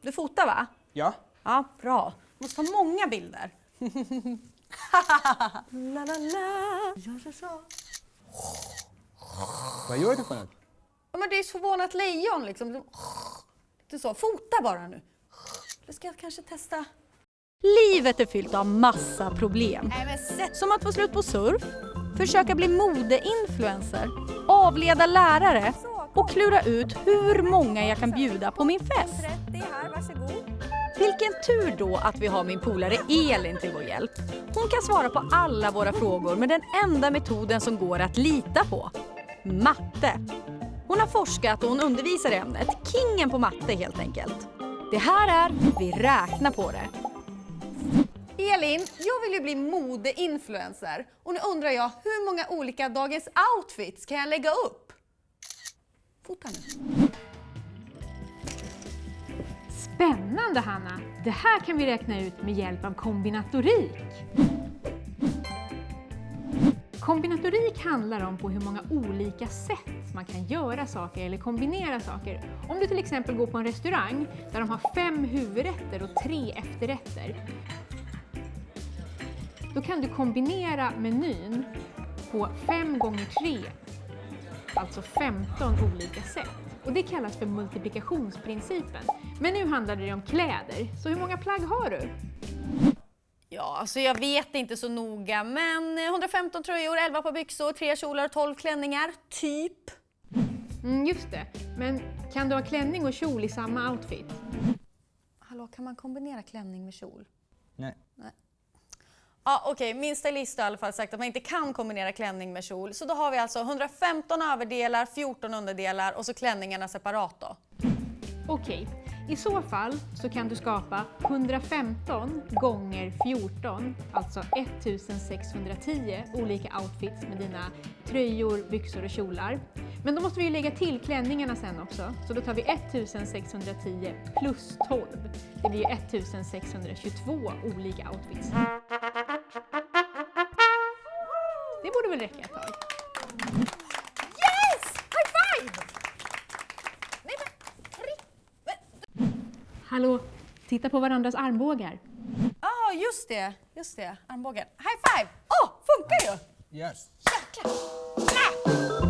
Du fotar va? Ja. Ja, bra. Måste ha många bilder. la, la, la. Ja, ja, ja. Vad gör du för något? Ja, men det är ett förvånat lejon liksom. Du sa, fota bara nu. Det ska jag kanske testa. Livet är fyllt av massa problem. Som att få slut på surf, försöka bli modeinfluencer, avleda lärare och klura ut hur många jag kan bjuda på min fest. Vilken tur då att vi har min polare Elin till vår hjälp. Hon kan svara på alla våra frågor med den enda metoden som går att lita på. Matte. Hon har forskat och hon undervisar i ämnet. Kingen på matte helt enkelt. Det här är Vi räknar på det. Elin, jag vill ju bli modeinfluencer och nu undrar jag hur många olika dagens outfits kan jag lägga upp? Fota nu. Spännande Hanna! Det här kan vi räkna ut med hjälp av kombinatorik. Kombinatorik handlar om på hur många olika sätt man kan göra saker eller kombinera saker. Om du till exempel går på en restaurang där de har fem huvudrätter och tre efterrätter. Då kan du kombinera menyn på fem gånger tre, alltså 15 olika sätt. Och det kallas för multiplikationsprincipen. Men nu handlar det om kläder, så hur många plagg har du? Ja, alltså jag vet inte så noga, men 115 tröjor, 11 par byxor, 3 kjolar och 12 klänningar, typ. Mm, just det. Men kan du ha klänning och kjol i samma outfit? Hallå, kan man kombinera klänning med kjol? Nej. Ja, okej, min stylist har i alla fall sagt att man inte kan kombinera klänning med kjol. Så då har vi alltså 115 överdelar, 14 underdelar och så klänningarna separat då. Okej, i så fall så kan du skapa 115 gånger 14, alltså 1610 olika outfits med dina tröjor, byxor och kjolar. Men då måste vi ju lägga till klänningarna sen också, så då tar vi 1610 plus 12. Det blir ju 1622 olika outfits. Det borde väl räcka ett tag? Yes! High five! Nej men, Hallå, titta på varandras armbågar. Ja, just det, just det, armbågen. High five! Åh, funkar ju! Yes. Jäklar!